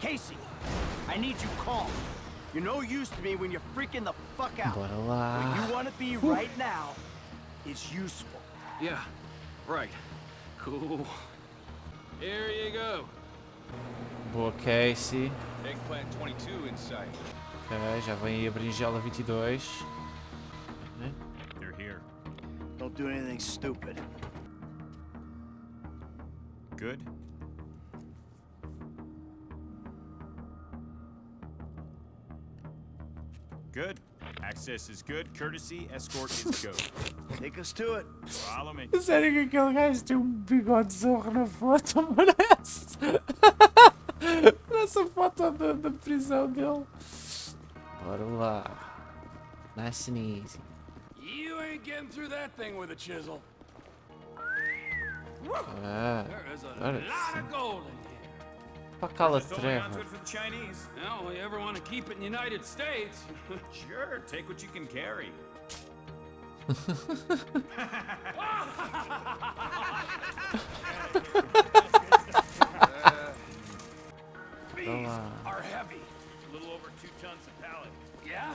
Casey, I need you calm. You're no use to me when you're freaking the fuck out. Bora lá. What you want to be right now is useful. Yeah, right. Cool. Here you go. Boa, Casey. Eggplant 22 in sight. Ok, já vem aí a berinjela 22. Né? They're here. Don't do anything stupid. Good? Good. Access is good. Courtesy, escort is go. Take us to it. Follow me. Is Sério que aquele gajo tem um bigode zorro na foto, parece? Nessa foto da, da prisão dele. Bora lá. Nice and easy. You ain't getting through that thing with a chisel. Ah, There is a lot of gold in here. para cala Just to treva. it for the Chinese. Now, you ever want to keep it in the United States? Sure, take what you can carry. These are heavy. A little over two tons a pallet. Yeah?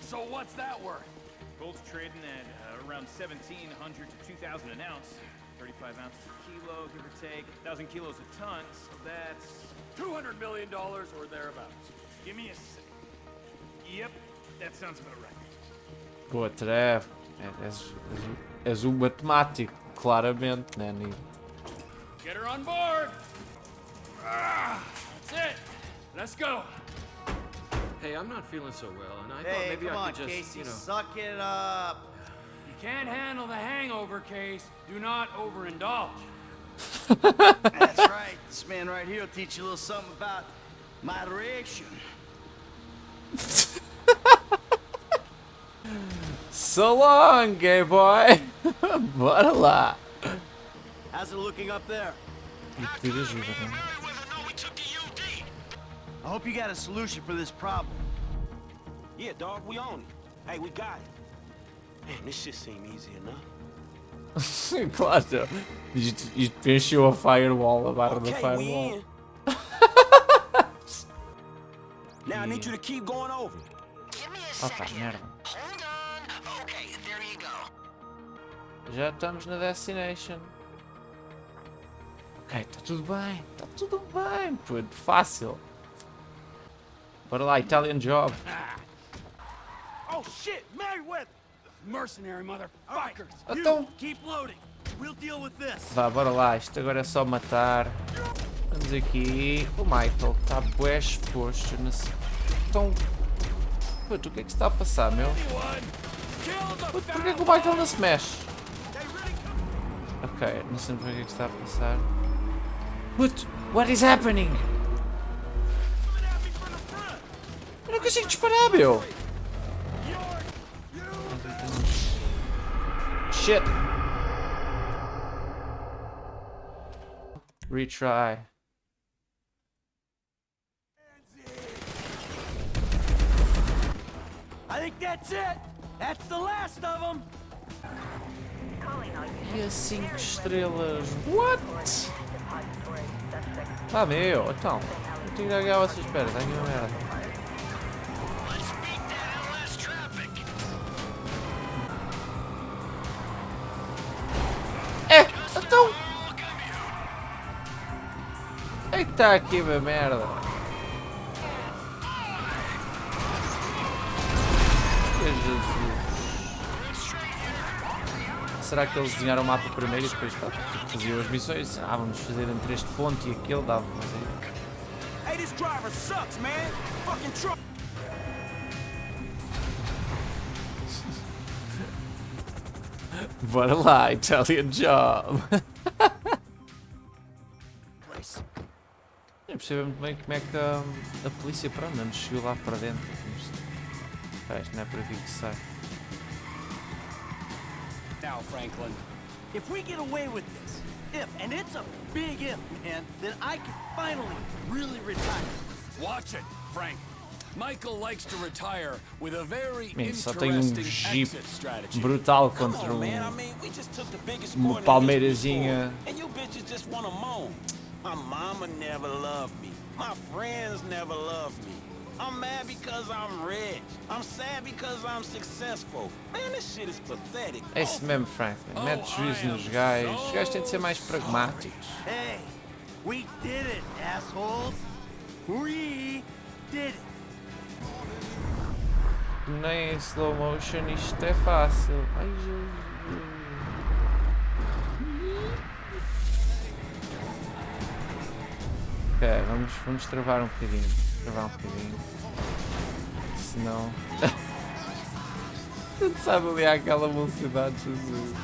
So what's that worth? Gold's trading at uh, around 1,700 to 2,000 an ounce. 35 ounces a kilo, give or take. 1,000 kilos a ton, so that's... $200 million or thereabouts. Give me a sec. Yep, that sounds about right. Boa treva. É- És, és, um matemático, claramente, né? Get her on board. Ah, that's it. Let's go. Hey, I'm not feeling so well, and I thought maybe come I on, could just, Casey, you know. suck it up. You can't handle the hangover case. Do not overindulge. That's right. This man right here will teach you a little something about moderation. So long, gay boy! but a lot. How's it looking up there? I hope you got a solution for this problem. Yeah, dog, we own it. Hey, we got it. Man, this shit seem easy enough. claro! Isto, isto preencheu a firewall, a barra da Okay, we firewall. now I need you to keep going over. Give me a second. merda. Hold on. Okay, there you go. Já estamos na destination. Ok, está tudo bem, está tudo bem, puto, fácil. Bora lá, Italian job. Oh shit, Merryweather! Mercenary motherfuckers. Então, Keep loading. We'll deal with this. vá, bora lá, isto agora é só matar. Vamos aqui. O Michael está bué exposto. nesse- Então, puto, o que é que se está a passar, meu? Puto, porquê que o Michael não se mexe? Ok, não sei porque é que está a passar. Puto, what is happening? Consigo disparar, meu! Shit! Retry. I think that's it. That's the last of them. E a 5 estrelas? What? Ah, meu, então. Não tenho que dar a vocês espera, está aqui uma merda. É que está aqui uma merda. Será que eles desenharam o mapa primeiro e depois pá, tipo, faziam as missões? Ah, vamos fazer entre este ponto e aquele, dava mas aí. Hey, this driver sucks, man. Fucking truck. Bora lá, Italian Job! percebo muito bem como é que a, a polícia, pronto, não nos chegou lá para dentro. Isto não é por aqui que sai. Now, Franklin. If we get away with this, if, and it's a big if, man, then I can finally really retire. Watch it, Frank. Michael likes to retire with a very Man, só tem um interesting jeep exit strategy. brutal Come contra on, um. man. I mean, we just took the biggest uma palmeirazinha. And you bitches just want to moan. My mama never loved me. My friends never loved me. I'm mad because I'm rich. I'm sad because I'm successful. Man, this shit is pathetic. É isso mesmo, Franklin. Mete juízo nos gajos. Os gajos têm de ser mais pragmáticos. Hey, we did it, assholes. We did it. Nem em slow motion isto é fácil. Ai, Jesus. Ok, vamos, vamos travar um bocadinho. Travar um bocadinho. Senão. A gente sabe ali aquela velocidade, Jesus.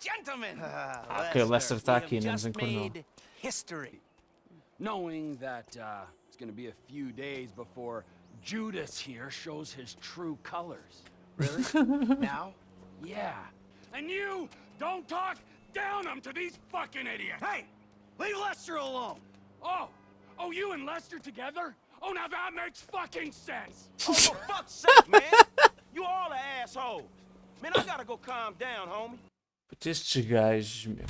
Gentlemen. ok, o Lester está aqui, não nos encornou. Knowing that uh, it's gonna be a few days before Judas here shows his true colors. Really? now? Yeah. And you don't talk down him to these fucking idiots! Hey, leave Lester alone. Oh! Oh, you and Lester together? Oh, now that makes fucking sense! Oh, for fuck's sake, man. You all are assholes. Man, I gotta go calm down, homie. Puta, estes gajos, meu.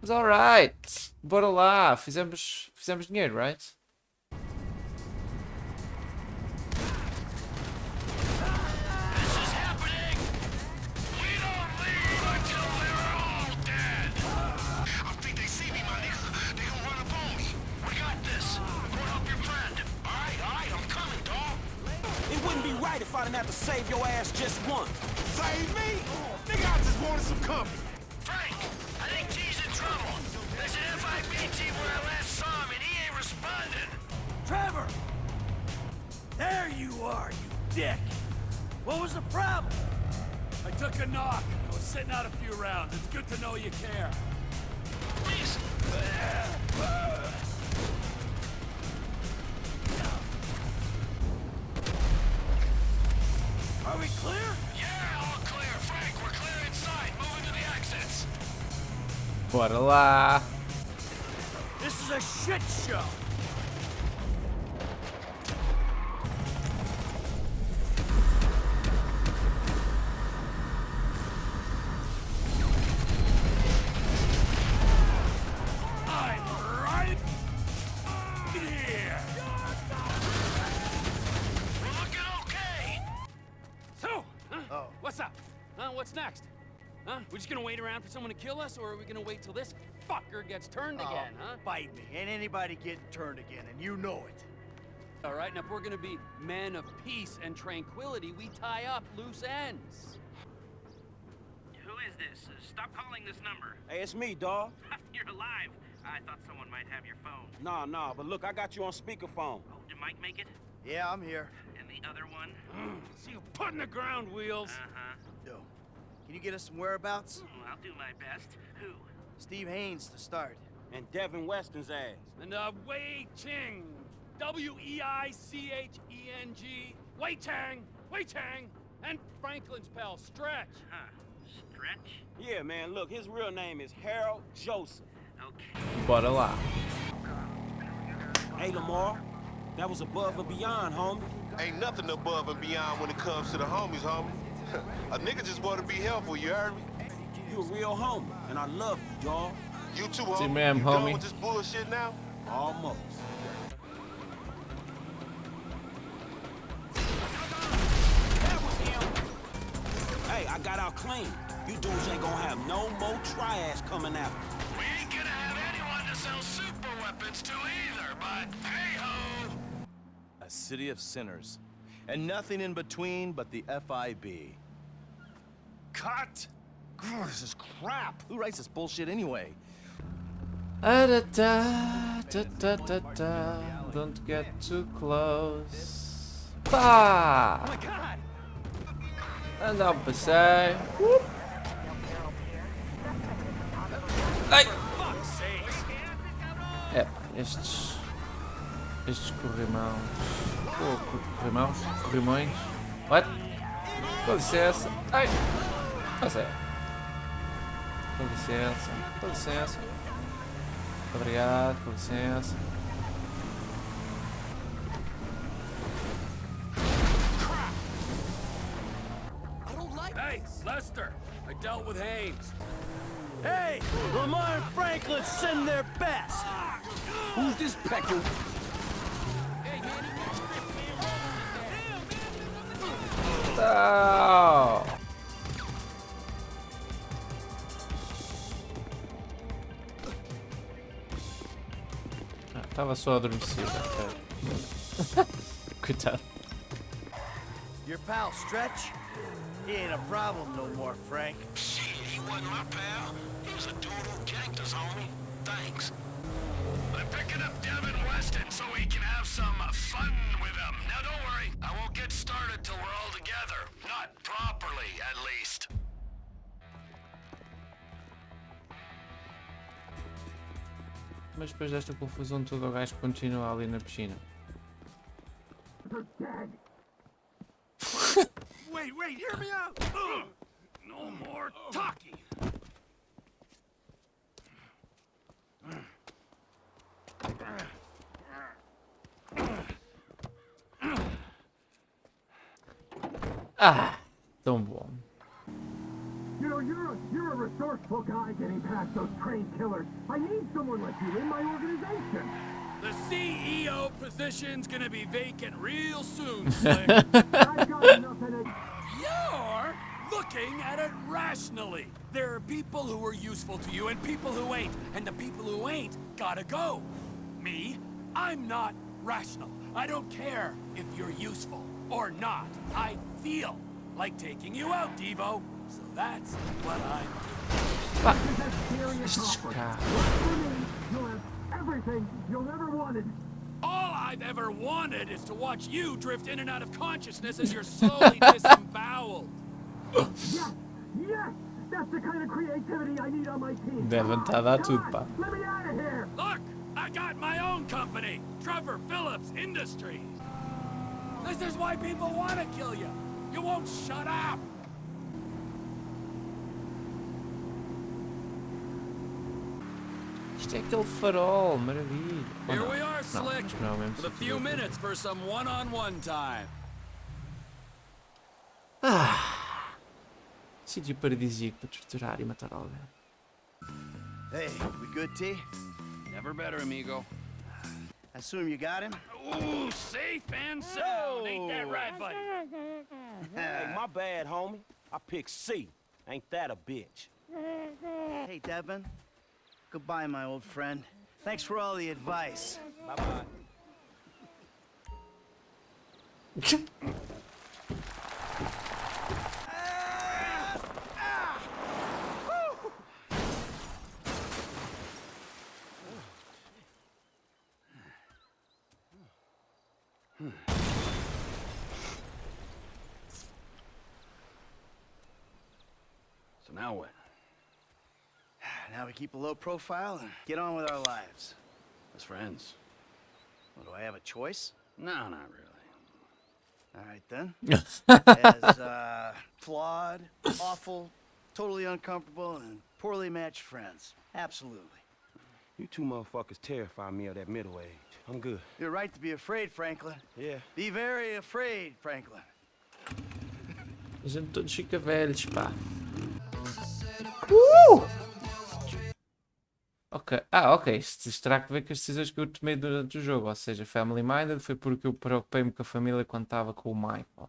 Mas alright. Bora lá. Fizemos, fizemos dinheiro, right? Right if I didn't have to save your ass just once. Save me? Nigga, I just wanted some company. Frank, I think T's in trouble. There's an FIB team where I last saw him and he ain't responding. Trevor! There you are, you dick. What was the problem? I took a knock. I was sitting out a few rounds. It's good to know you care. Please. Bora lá. This is a shit show. I'm right here. Looking okay. So. Oh. what's up? Huh? What's next? Huh? We just gonna wait around for someone to kill us, or are we gonna wait till this fucker gets turned Oh, again, huh? Bite me. Ain't anybody getting turned again, and you know it. All right, now if we're gonna be men of peace and tranquility, we tie up loose ends. Who is this? Uh, stop calling this number. Hey, it's me, dawg. You're alive. I thought someone might have your phone. Nah, nah, but look, I got you on speakerphone. Oh, did Mike make it? Yeah, I'm here. And the other one? See you putting the ground wheels. Uh-huh. Yo, can you get us some whereabouts? Well, I'll do my best. Who? Steve Haynes to start. And Devin Weston's ass. And uh, Wei Cheng, W E I C H E N G, Wei Chang, Wei Chang, and Franklin's pal Stretch. Huh. Stretch? Yeah, man, look, his real name is Harold Joseph. Okay. Bora lá. Hey, Lamar, that was above and beyond, homie. Ain't nothing above and beyond when it comes to the homies, homie. a nigga just want to be helpful, you heard me? You a real homie, and I love you, dawg. You too, homie. ma'am, you done homie. with this bullshit now? Almost. That was him. Hey, I got out clean. You dudes ain't gonna have no more triads coming after. We ain't gonna have anyone to sell super weapons to either, but hey-ho! A city of sinners. And nothing in between but the FIB. Cut! Grr, this is crap! Who writes this bullshit anyway? Ah, da, da, da, da, da, da. Don't get too close. Pá! Oh my god! Anda um passeio. Uh. Ai! Fuck's sakes! É, estes. Estes corrimãos. Oh, cor- corrimãos? Corrimões? What? Com licença. Ai! Mas é. Com licença. Com licença. Muito obrigado, com licença. Hey, Lester, I dealt with Haynes. Hey, Lamar and Franklin send their best. Who's this pecker? Não! Ah, Estava só adormecido. ok. Coitado. Your pal Stretch? He ain't a problem no more, Frank. Shit, he wasn't my pal. He was a dude who janked us, homie. Thanks. I'm picking up Devin Weston so we can have some fun with him. Now don't worry, I won't get Mas depois desta confusão toda o gajo continua ali na piscina. Wait, wait, hear me out! No more talking! Ah! Tão bom. You know, you're a, you're a resourceful guy getting past those trained killers. I need someone like you in my organization. The CEO position's gonna be vacant real soon, Slick. I've got enough in it. You're looking at it rationally. There are people who are useful to you and people who ain't. And the people who ain't gotta go. Me, I'm not rational. I don't care if you're useful or not. I feel like taking you out, Devo. So that's what I'm Estes caras. For you'll have everything you'll ever wanted. All I've ever wanted is to watch you drift in and out of consciousness as you're slowly disemboweled. Yes, yes, that's the kind of creativity I need on my team. Devem estar a dar oh, tudo, pá. Let me out of here. Look, I got my own company, Trevor Phillips Industries. This is why people want to kill you. You won't shut up. Isto é aquele farol, maravilha. Ou Here não? we are, Não, Slick, não é o mesmo with a sítio. few minutes for some one-on-one time. Sítio paradisíaco para torturar e matar alguém. Hey, we good, T? Never better, amigo. I assume you got him? Ooh, safe and sound. Ain't that right, buddy? Hey, my bad, homie. I picked C. Ain't that a bitch? Hey, Devin. Goodbye, my old friend. Thanks for all the advice. Bye-bye. So now what? Now we keep a low profile and get on with our lives. As friends? Well, do I have a choice? No, not really. All right, then. As uh, flawed, awful, totally uncomfortable, and poorly matched friends. Absolutely. You two motherfuckers terrify me of that middle age. I'm good. You're right to be afraid, Franklin. Yeah. Be very afraid, Franklin. A gente todos fica velhos, pá. Ok. Ah, ok. Isto terá que ver com as decisões que eu tomei durante o jogo. Ou seja, Family Minded foi porque eu preocupei-me com a família quando estava com o Michael.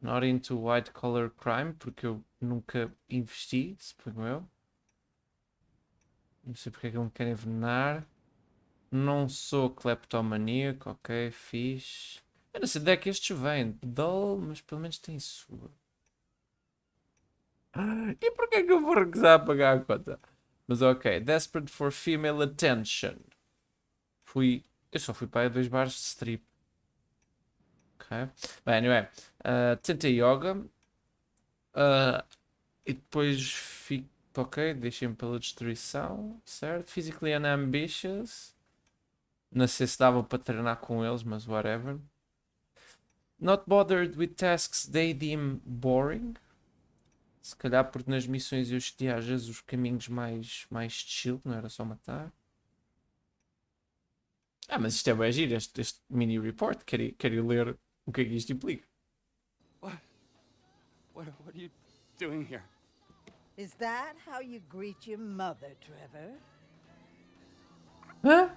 Not into white collar crime, porque eu nunca investi, suponho eu. Não sei porque é que eu me quero envenenar. Não sou cleptomaníaco, ok, fixe. Eu não sei de onde é que estes vêm. Dull, mas pelo menos tem sua. E porquê que eu vou recusar a pagar a conta? Mas ok, Desperate for Female Attention. Fui. Eu só fui para dois bares de strip. Ok. Bem, anyway. Uh, tentei yoga. Uh, e depois fico. Ok, deixei-me pela destruição. Certo? Physically unambitious. Não sei se dava para treinar com eles, mas whatever. Not bothered with tasks they deem boring. Se calhar porque nas missões eu escolhi às vezes os caminhos mais, mais chill, não era só matar. Ah, mas isto é bem giro, este, este mini report. Quero, quero ler o que é que isto implica. What? What, what are you doing here? Is that how you greet your mother, Trevor? Hã?